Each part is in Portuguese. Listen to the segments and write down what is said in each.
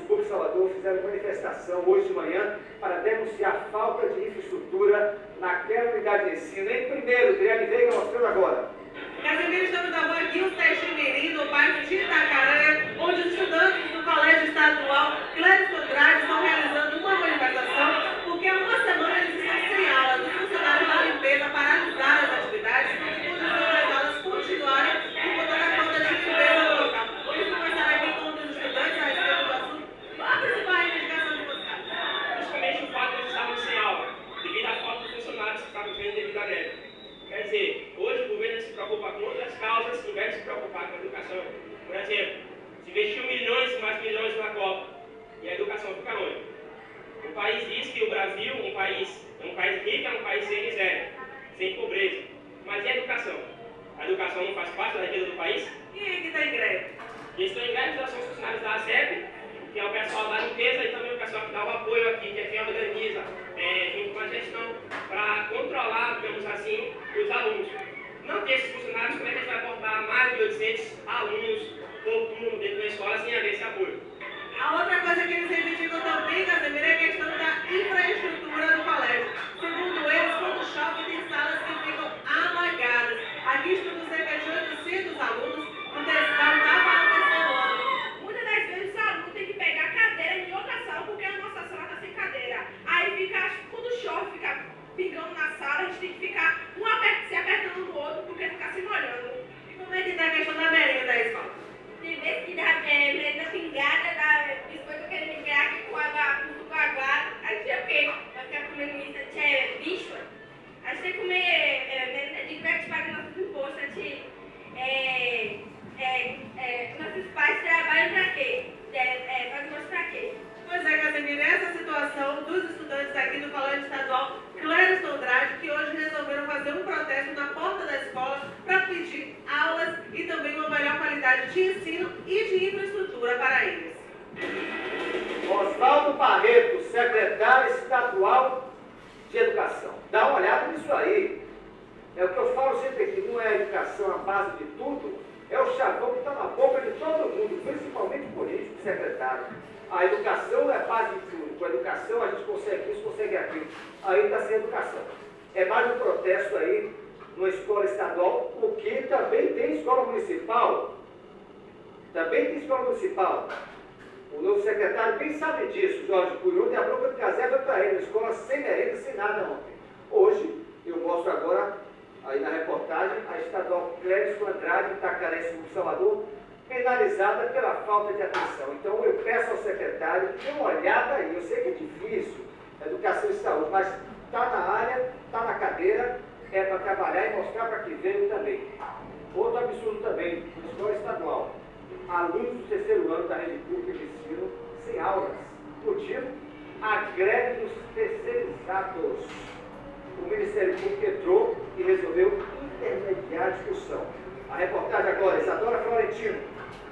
subúrbio de Salvador fizeram manifestação hoje de manhã para denunciar a falta de infraestrutura naquela unidade de ensino. Em primeiro, Adriane Veiga mostrando agora. Casemiro, estamos na rua Guilherme Teixeira, no bairro de Itacaré, onde os estudantes do Colégio Estadual Clérisco Andrade estão realizando uma manifestação porque há uma semana eles estão sem aula. Os funcionários da limpeza paralisaram as atividades e condições das aulas continuarem por conta da falta de limpeza no local. Vamos conversar aqui com um dos estudantes a respeito do assunto. Qual a principal reivindicação de vocês? Principalmente o fato de eles estarem sem aula, devido à falta de funcionários que estavam vivendo devido à greve. Quer dizer, hoje o governo se preocupa com outras causas, em vez de se preocupar com a educação. Por exemplo, se investiu milhões e mais milhões na Copa, e a educação fica onde? O país diz que o Brasil um país, é um país rico, é um país sem miséria, sem pobreza. Mas e a educação? A educação não faz parte da riqueza do país? Quem é que está em greve? Quem estão em greve são os funcionários da ASEP, que é o pessoal da limpeza e também o pessoal que dá o apoio aqui, que é quem organiza, é, junto com a gestão, para controlar, digamos assim, os alunos. Não tem esses funcionários, como é que a gente vai botar mais de 800 alunos por turno dentro da escola sem haver esse apoio? A outra coisa que eles reivindicam também, Casemiro, é a questão da infraestrutura do colégio. Segundo eles, quando chove, tem salas que ficam alagadas. Aqui estudam cerca de 800 alunos, o terceiro estava no terceiro ano. Muitas das vezes o aluno tem que pegar cadeira em outra sala porque a nossa sala está sem cadeira. Aí fica, quando chove, fica pingando na sala, a gente tem que ficar um aper- se apertando no outro porque fica se molhando. E como é que está a questão da merenda da escola? Tem vezes que dá é, pingada, dá biscoito aqui com água, com. A é o quê? Vai ficar comendo isso, a é bicho. A que comer é, merenda de que a gente paga nossos impostos, a gente. É, é, é, nossos pais trabalham pra quê? É, é, fazem imposto pra quê? Pois é, Casemiro, essa é a situação dos estudantes aqui do Colégio Estadual Clériston Andrade, que hoje resolveram fazer um protesto na porta da escola para pedir aulas e também uma melhor qualidade de ensino e de infraestrutura para eles. Oswaldo Barreto, secretário estadual de Educação. Dá uma olhada nisso aí. É o que eu falo sempre aqui, não é a educação a base de tudo, é o chavão que está na boca de todo mundo, principalmente político secretário. A educação é a base de tudo. Com a educação a gente consegue isso, consegue aquilo. Aí está sem educação. É mais um protesto aí numa escola estadual, porque também tem escola municipal. Também tem escola municipal. O novo secretário bem sabe disso, Jorge Cunha. Ontem a bronca de Casé para ele, escola sem merenda, sem nada ontem. Hoje, eu mostro agora, aí na reportagem, a estadual Clérisco Andrade, Itacaré, Sul Salvador, penalizada pela falta de atenção. Então eu peço ao secretário que dê uma olhada aí. Eu sei que é difícil, educação e saúde, mas está na área, está na cadeira, é para trabalhar e mostrar para que veio também. Outro absurdo também, escola estadual. Alunos do terceiro ano da rede pública de ensino sem aulas. Motivo? A greve dos terceirizados. O Ministério Público entrou e resolveu intermediar a discussão. A reportagem agora, Isadora Florentino.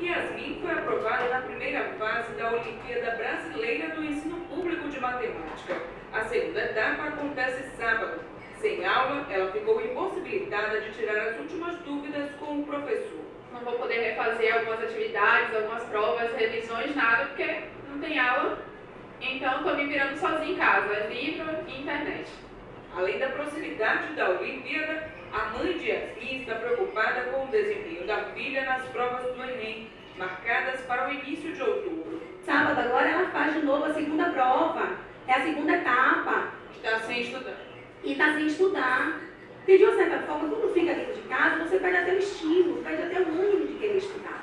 Yasmin foi aprovada na primeira fase da Olimpíada Brasileira do Ensino Público de Matemática. A segunda etapa acontece sábado. Sem aula, ela ficou impossibilitada de tirar as últimas dúvidas com o professor. Não vou poder refazer algumas atividades, algumas provas, revisões, nada, porque não tem aula. Então, estou me virando sozinha em casa, livro e internet. Além da proximidade da Olimpíada, a mãe de Yasmin está preocupada com o desempenho da filha nas provas do Enem, marcadas para o início de outubro. Sábado agora ela faz de novo a segunda prova, é a segunda etapa, Está sem estudar. e está sem estudar. Porque de uma certa forma, quando fica dentro de casa, você perde até o estímulo, perde até o ânimo de querer estudar.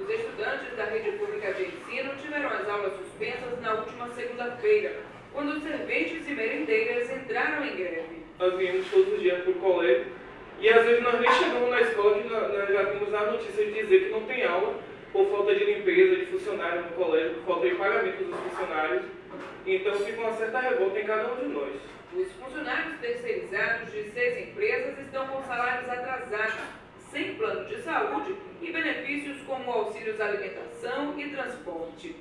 Os estudantes da rede pública de ensino tiveram as aulas suspensas na última segunda-feira, quando os serventes e merendeiras entraram em greve. Nós viemos todos os dias para o colégio e às vezes nós nem chegamos na escola que nós nós já vimos a notícia de dizer que não tem aula por falta de limpeza de funcionários no colégio, por falta de pagamento dos funcionários. Então fica uma certa revolta em cada um de nós. Os funcionários terceirizados de seis empresas estão com salários atrasados, sem plano de saúde e benefícios como auxílios alimentação e transporte.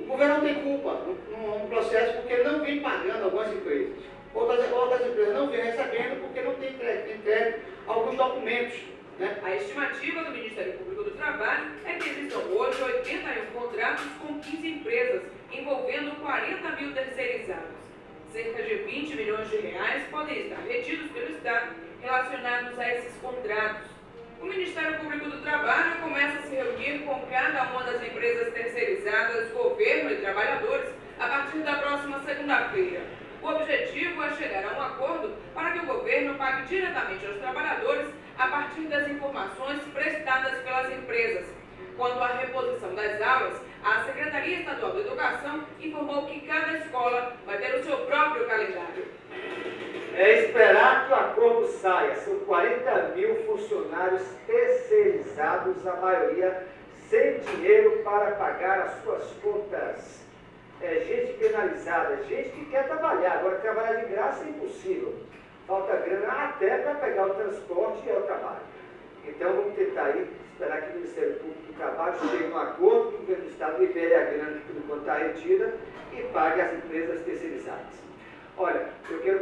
O governo não tem culpa no, processo porque não vem pagando algumas empresas. Outras, outras empresas não vêm recebendo porque não tem entregue, entregue alguns documentos. Né? A estimativa do Ministério Público do Trabalho é que existam hoje 81 contratos com 15 empresas envolvendo 40 mil terceirizados. Cerca de 20 milhões de reais podem estar retidos pelo Estado relacionados a esses contratos. Ministério Público do Trabalho começa a se reunir com cada uma das empresas terceirizadas, governo e trabalhadores, a partir da próxima segunda-feira. O objetivo é chegar a um acordo para que o governo pague diretamente aos trabalhadores a partir das informações prestadas pelas empresas. Quanto à reposição das aulas, a Secretaria Estadual de Educação informou que cada escola vai ter o seu próprio calendário. É esperar que o acordo saia. São 40 mil funcionários terceirizados, a maioria sem dinheiro para pagar as suas contas. É gente penalizada, gente que quer trabalhar. Agora, trabalhar de graça é impossível. Falta grana até para pegar o transporte e o trabalho. Então, vamos tentar aí, esperar que o Ministério Público do Trabalho chegue a um acordo, que o governo do Estado libere a grana que por enquanto está retida e pague as empresas terceirizadas. Olha, eu quero